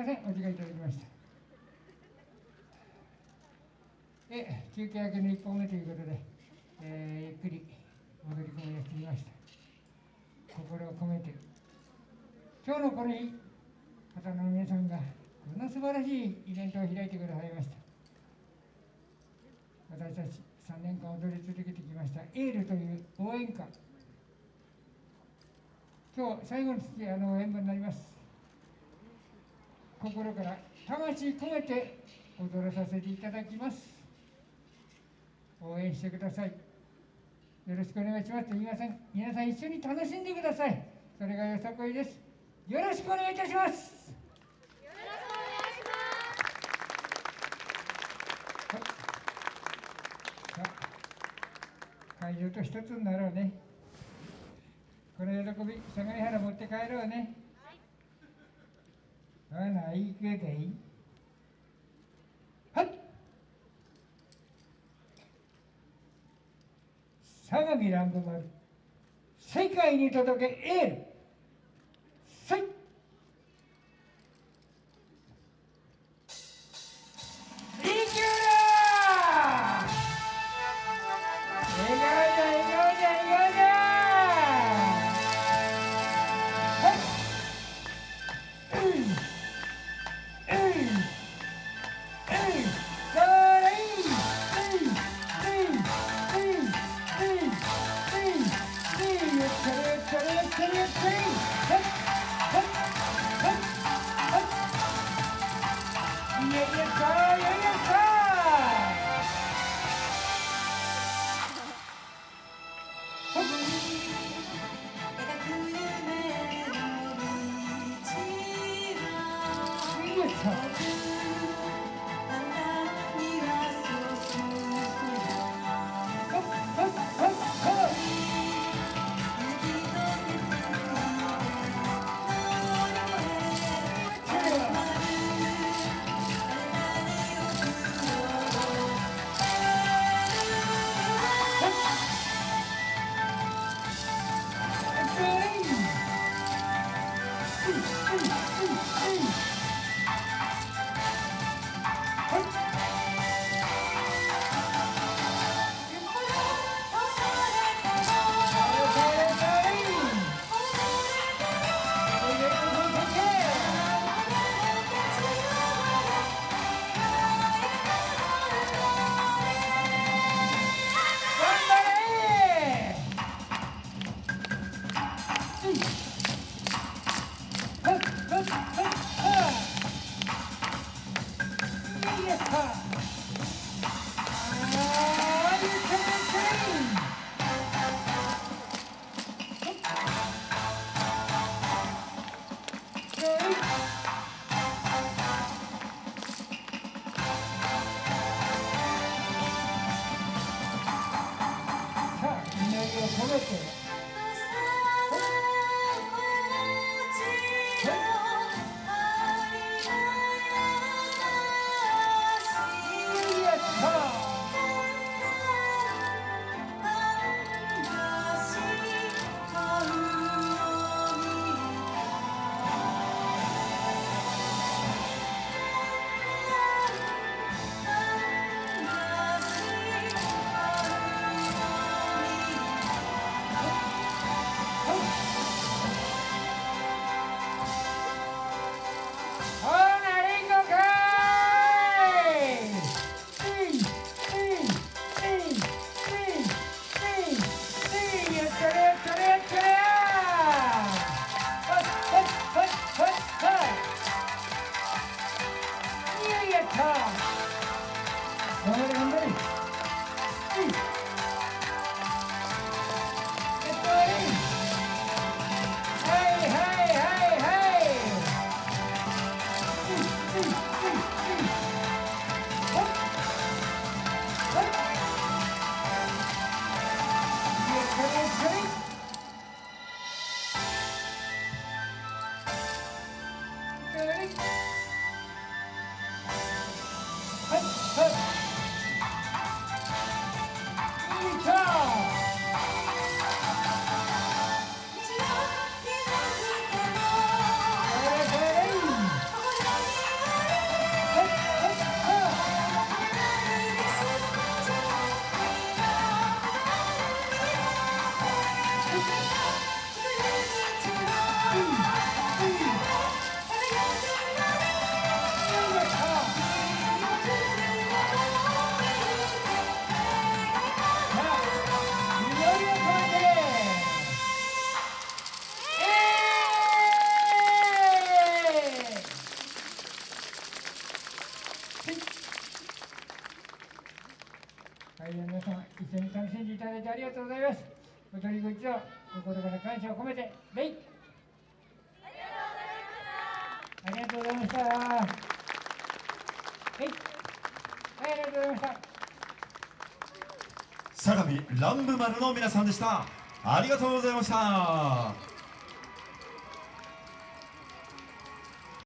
ません。お時間いただきました。え休憩明けの1本目ということで、えーゆっくり戻り込みをしてみました。心を込めて。今日のこの日方の皆さんがこんな素晴らしいイベントを開いてくださいました。私たち3年間踊り続けてきましたエールという応援歌。今日最後のあの演舞になります。心から魂込めて踊らさせていただきます。応援してください。よろしくお願いします皆さん。皆さん一緒に楽しんでください。それがよさこいです。よろしくお願いいたします。はいさあ会場と一つになろうね。この喜び相模原持って帰ろうね。はい、ないけで。いはい。相模ランドマル世界に届けエール。いさ 차. 자, 여러분들. 楽しんでいただいてありがとうございます。お取り口を心から感謝を込めて、レイありがとうございました。はい、はい、ありがとうございました。相模ランブ丸の皆さんでした。ありがとうございました。